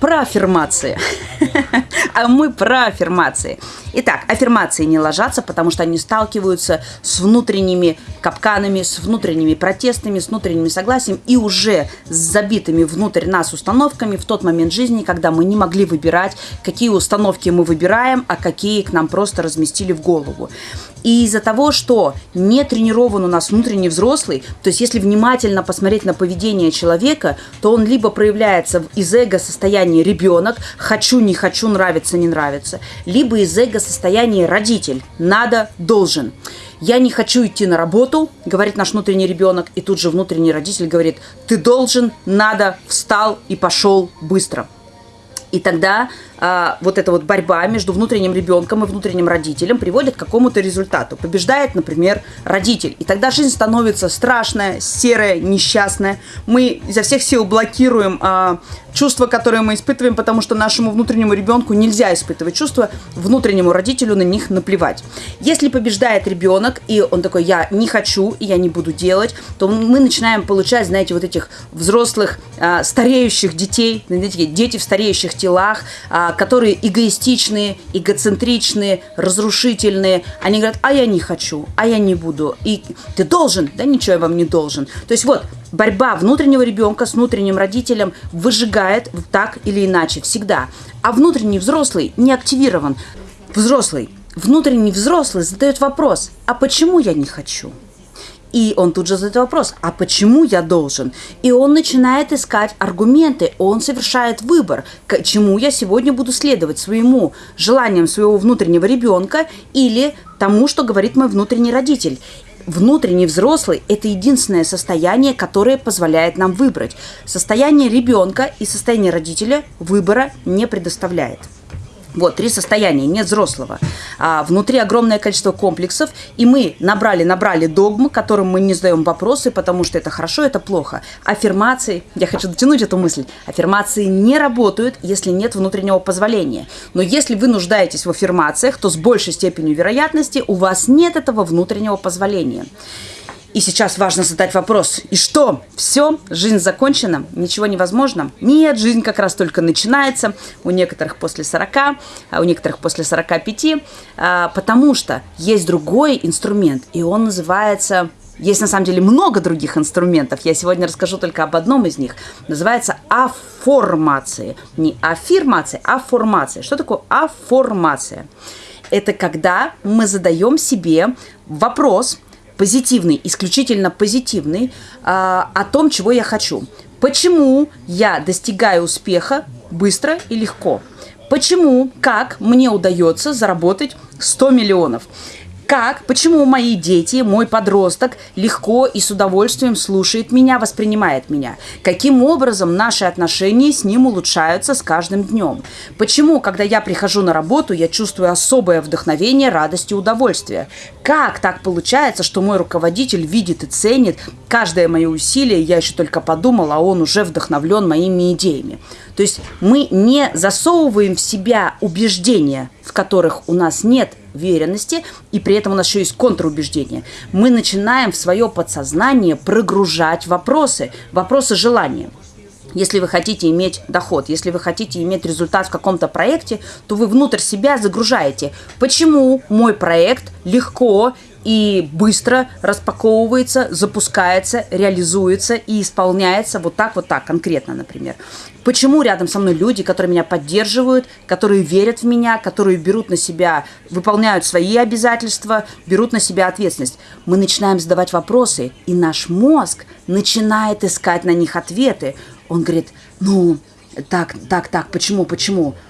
про аффирмации. А мы про аффирмации. Итак, аффирмации не ложатся, потому что они сталкиваются с внутренними капканами, с внутренними протестами, с внутренним согласием и уже с забитыми внутрь нас установками в тот момент жизни, когда мы не могли выбирать, какие установки мы выбираем, а какие к нам просто разместили в голову. И из-за того, что не тренирован у нас внутренний взрослый, то есть если внимательно посмотреть на поведение человека, то он либо проявляется из эго-состояния ребенок, хочу, не хочу, нравится, не нравится, либо из эго-состояния родитель, надо, должен. Я не хочу идти на работу, говорит наш внутренний ребенок, и тут же внутренний родитель говорит, ты должен, надо, встал и пошел быстро. И тогда а, вот эта вот борьба между внутренним ребенком и внутренним родителем приводит к какому-то результату. Побеждает, например, родитель. И тогда жизнь становится страшная, серая, несчастная. Мы изо всех сил блокируем а, чувства, которые мы испытываем, потому что нашему внутреннему ребенку нельзя испытывать чувства, внутреннему родителю на них наплевать. Если побеждает ребенок, и он такой, я не хочу, и я не буду делать, то мы начинаем получать, знаете, вот этих взрослых, а, стареющих детей, знаете, дети в стареющих телах, а, которые эгоистичные, эгоцентричные, разрушительные. Они говорят, а я не хочу, а я не буду. И ты должен, да ничего я вам не должен. То есть вот борьба внутреннего ребенка с внутренним родителем выжигает так или иначе всегда. А внутренний взрослый не активирован. Взрослый, внутренний взрослый задает вопрос, а почему я не хочу? И он тут же задает вопрос, а почему я должен? И он начинает искать аргументы, он совершает выбор, к чему я сегодня буду следовать, своему желаниям своего внутреннего ребенка или тому, что говорит мой внутренний родитель. Внутренний взрослый – это единственное состояние, которое позволяет нам выбрать. Состояние ребенка и состояние родителя выбора не предоставляет. Вот, три состояния, нет взрослого. А, внутри огромное количество комплексов, и мы набрали, набрали догмы, которым мы не задаем вопросы, потому что это хорошо, это плохо. Аффирмации, я хочу дотянуть эту мысль, аффирмации не работают, если нет внутреннего позволения. Но если вы нуждаетесь в аффирмациях, то с большей степенью вероятности у вас нет этого внутреннего позволения. И сейчас важно задать вопрос. И что? Все? Жизнь закончена? Ничего невозможно? Нет, жизнь как раз только начинается. У некоторых после 40, а у некоторых после 45. А, потому что есть другой инструмент, и он называется есть на самом деле много других инструментов. Я сегодня расскажу только об одном из них. Называется аформация. Не аффирмация, а формация. Что такое аформация? Это когда мы задаем себе вопрос, позитивный, исключительно позитивный, а, о том, чего я хочу. Почему я достигаю успеха быстро и легко? Почему, как мне удается заработать 100 миллионов? Как, почему мои дети, мой подросток легко и с удовольствием слушает меня, воспринимает меня? Каким образом наши отношения с ним улучшаются с каждым днем? Почему, когда я прихожу на работу, я чувствую особое вдохновение, радость и удовольствие? Как так получается, что мой руководитель видит и ценит каждое мое усилие, я еще только подумала, а он уже вдохновлен моими идеями? То есть мы не засовываем в себя убеждения, в которых у нас нет уверенности, и при этом у нас еще есть контрубеждение. Мы начинаем в свое подсознание прогружать вопросы, вопросы желания. Если вы хотите иметь доход, если вы хотите иметь результат в каком-то проекте, то вы внутрь себя загружаете. Почему мой проект легко и быстро распаковывается, запускается, реализуется и исполняется вот так, вот так, конкретно, например. Почему рядом со мной люди, которые меня поддерживают, которые верят в меня, которые берут на себя, выполняют свои обязательства, берут на себя ответственность. Мы начинаем задавать вопросы, и наш мозг начинает искать на них ответы. Он говорит, ну, так, так, так, почему, почему?